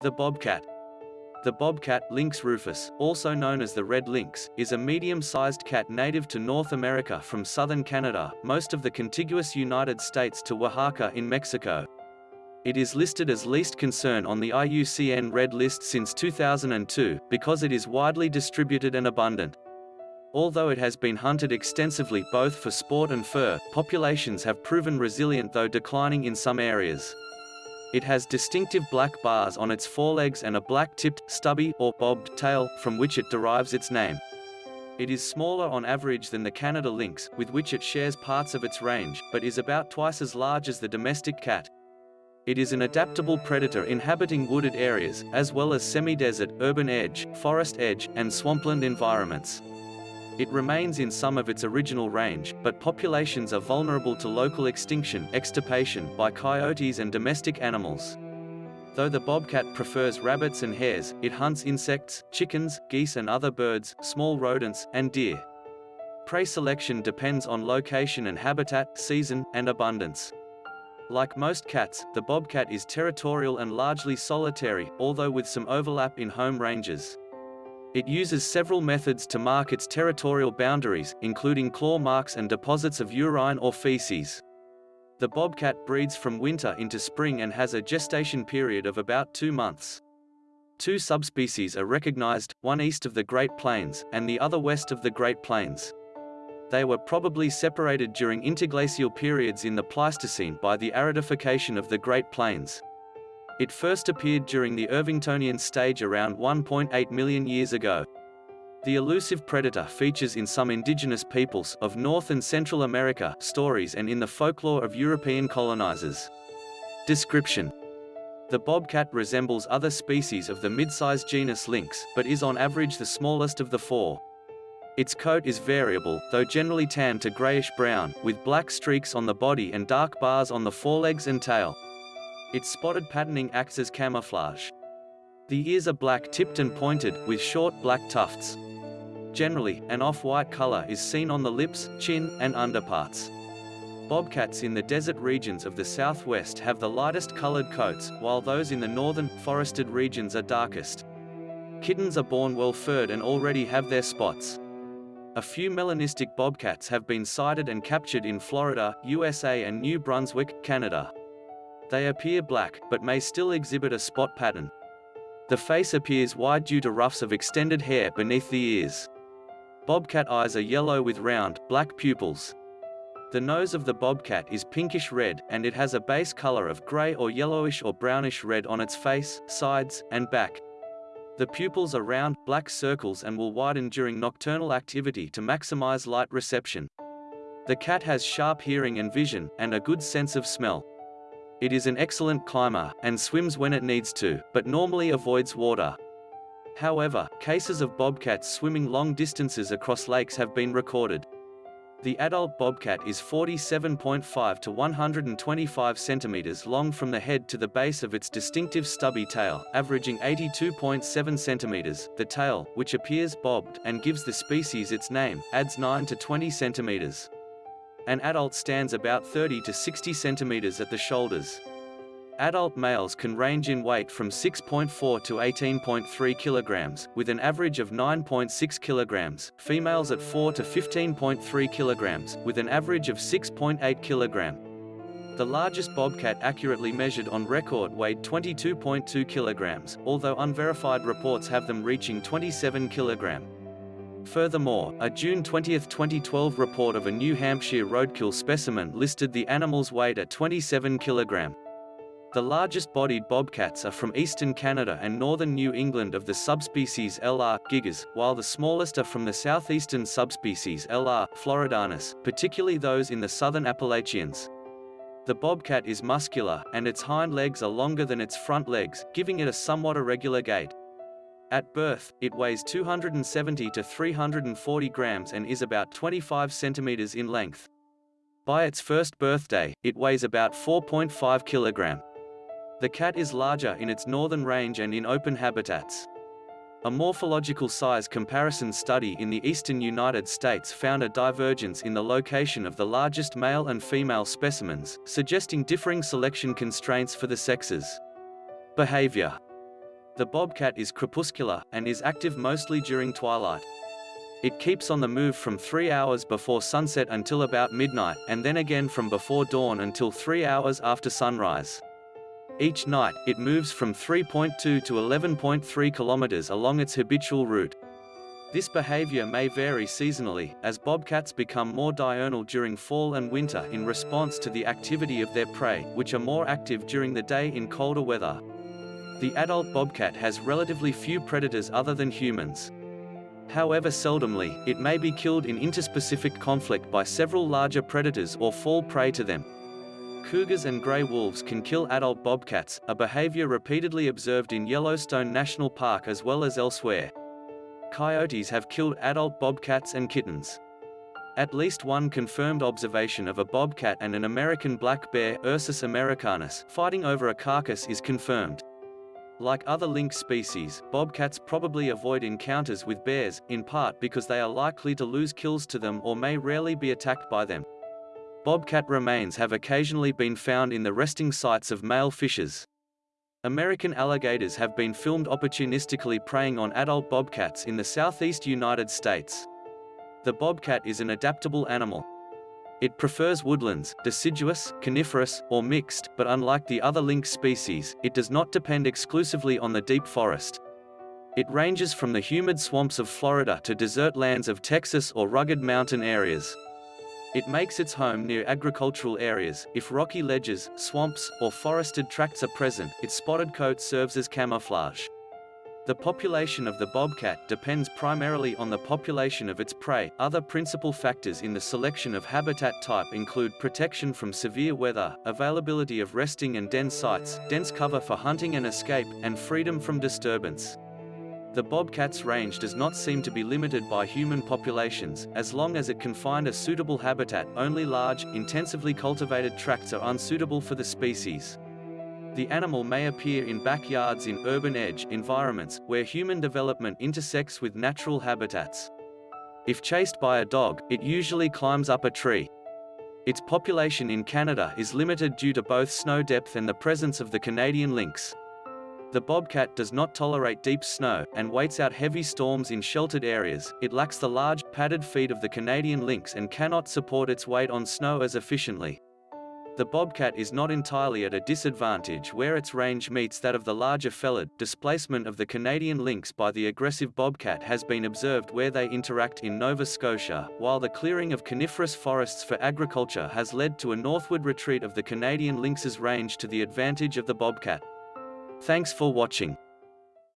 The bobcat. The bobcat, Lynx rufus, also known as the red lynx, is a medium-sized cat native to North America from southern Canada, most of the contiguous United States to Oaxaca in Mexico. It is listed as least concern on the IUCN Red List since 2002, because it is widely distributed and abundant. Although it has been hunted extensively both for sport and fur, populations have proven resilient though declining in some areas. It has distinctive black bars on its forelegs and a black-tipped, stubby, or bobbed tail, from which it derives its name. It is smaller on average than the Canada lynx, with which it shares parts of its range, but is about twice as large as the domestic cat. It is an adaptable predator inhabiting wooded areas, as well as semi-desert, urban edge, forest edge, and swampland environments. It remains in some of its original range, but populations are vulnerable to local extinction extirpation by coyotes and domestic animals. Though the bobcat prefers rabbits and hares, it hunts insects, chickens, geese and other birds, small rodents, and deer. Prey selection depends on location and habitat, season, and abundance. Like most cats, the bobcat is territorial and largely solitary, although with some overlap in home ranges. It uses several methods to mark its territorial boundaries, including claw marks and deposits of urine or feces. The bobcat breeds from winter into spring and has a gestation period of about two months. Two subspecies are recognized, one east of the Great Plains, and the other west of the Great Plains. They were probably separated during interglacial periods in the Pleistocene by the aridification of the Great Plains. It first appeared during the Irvingtonian stage around 1.8 million years ago. The elusive predator features in some indigenous peoples of North and Central America stories and in the folklore of European colonizers. Description The bobcat resembles other species of the mid-sized genus Lynx, but is on average the smallest of the four. Its coat is variable, though generally tan to grayish-brown, with black streaks on the body and dark bars on the forelegs and tail. Its spotted patterning acts as camouflage. The ears are black-tipped and pointed, with short black tufts. Generally, an off-white color is seen on the lips, chin, and underparts. Bobcats in the desert regions of the southwest have the lightest colored coats, while those in the northern, forested regions are darkest. Kittens are born well-furred and already have their spots. A few melanistic bobcats have been sighted and captured in Florida, USA and New Brunswick, Canada. They appear black, but may still exhibit a spot pattern. The face appears wide due to ruffs of extended hair beneath the ears. Bobcat eyes are yellow with round, black pupils. The nose of the bobcat is pinkish red, and it has a base color of gray or yellowish or brownish red on its face, sides, and back. The pupils are round, black circles and will widen during nocturnal activity to maximize light reception. The cat has sharp hearing and vision, and a good sense of smell. It is an excellent climber, and swims when it needs to, but normally avoids water. However, cases of bobcats swimming long distances across lakes have been recorded. The adult bobcat is 47.5 to 125 centimeters long from the head to the base of its distinctive stubby tail, averaging 82.7 centimeters. The tail, which appears bobbed and gives the species its name, adds 9 to 20 centimeters. An adult stands about 30 to 60 centimeters at the shoulders. Adult males can range in weight from 6.4 to 18.3 kilograms, with an average of 9.6 kilograms, females at 4 to 15.3 kilograms, with an average of 6.8 kilogram. The largest bobcat accurately measured on record weighed 22.2 kilograms, although unverified reports have them reaching 27 kilogram. Furthermore, a June 20, 2012 report of a New Hampshire roadkill specimen listed the animal's weight at 27 kg. The largest bodied bobcats are from eastern Canada and northern New England of the subspecies LR. gigas, while the smallest are from the southeastern subspecies LR. floridanus, particularly those in the southern Appalachians. The bobcat is muscular, and its hind legs are longer than its front legs, giving it a somewhat irregular gait. At birth, it weighs 270 to 340 grams and is about 25 centimeters in length. By its first birthday, it weighs about 4.5 kilogram. The cat is larger in its northern range and in open habitats. A morphological size comparison study in the eastern United States found a divergence in the location of the largest male and female specimens, suggesting differing selection constraints for the sexes. Behavior The bobcat is crepuscular, and is active mostly during twilight. It keeps on the move from 3 hours before sunset until about midnight, and then again from before dawn until 3 hours after sunrise. Each night, it moves from 3.2 to 11.3 kilometers along its habitual route. This behavior may vary seasonally, as bobcats become more diurnal during fall and winter in response to the activity of their prey, which are more active during the day in colder weather. The adult bobcat has relatively few predators other than humans. However seldomly, it may be killed in interspecific conflict by several larger predators or fall prey to them. Cougars and gray wolves can kill adult bobcats, a behavior repeatedly observed in Yellowstone National Park as well as elsewhere. Coyotes have killed adult bobcats and kittens. At least one confirmed observation of a bobcat and an American black bear Ursus americanus fighting over a carcass is confirmed. Like other lynx species, bobcats probably avoid encounters with bears, in part because they are likely to lose kills to them or may rarely be attacked by them. Bobcat remains have occasionally been found in the resting sites of male fishers. American alligators have been filmed opportunistically preying on adult bobcats in the southeast United States. The bobcat is an adaptable animal. It prefers woodlands, deciduous, coniferous, or mixed, but unlike the other lynx species, it does not depend exclusively on the deep forest. It ranges from the humid swamps of Florida to desert lands of Texas or rugged mountain areas. It makes its home near agricultural areas. If rocky ledges, swamps, or forested tracts are present, its spotted coat serves as camouflage. The population of the bobcat depends primarily on the population of its prey. Other principal factors in the selection of habitat type include protection from severe weather, availability of resting and den sites, dense cover for hunting and escape, and freedom from disturbance. The bobcat's range does not seem to be limited by human populations, as long as it can find a suitable habitat, only large, intensively cultivated tracts are unsuitable for the species. The animal may appear in backyards in urban edge environments, where human development intersects with natural habitats. If chased by a dog, it usually climbs up a tree. Its population in Canada is limited due to both snow depth and the presence of the Canadian lynx. The bobcat does not tolerate deep snow, and waits out heavy storms in sheltered areas. It lacks the large, padded feet of the Canadian lynx and cannot support its weight on snow as efficiently. The bobcat is not entirely at a disadvantage where its range meets that of the larger felid. Displacement of the Canadian lynx by the aggressive bobcat has been observed where they interact in Nova Scotia, while the clearing of coniferous forests for agriculture has led to a northward retreat of the Canadian lynx's range to the advantage of the bobcat. Thanks for watching.